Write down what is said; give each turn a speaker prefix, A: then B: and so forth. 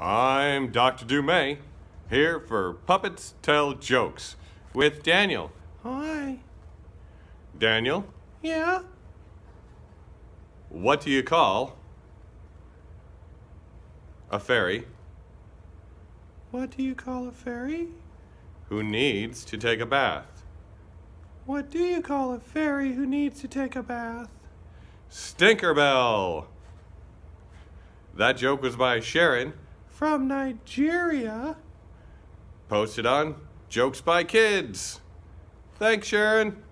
A: I'm Dr. Dumay, here for Puppets Tell Jokes with Daniel.
B: Hi.
A: Daniel,
B: Yeah?
A: what do you call a fairy
B: What do you call a fairy?
A: who needs to take a bath?
B: What do you call a fairy who needs to take a bath?
A: Stinkerbell! That joke was by Sharon,
B: From Nigeria?
A: posted on Jokes by Kids. Thanks, Sharon.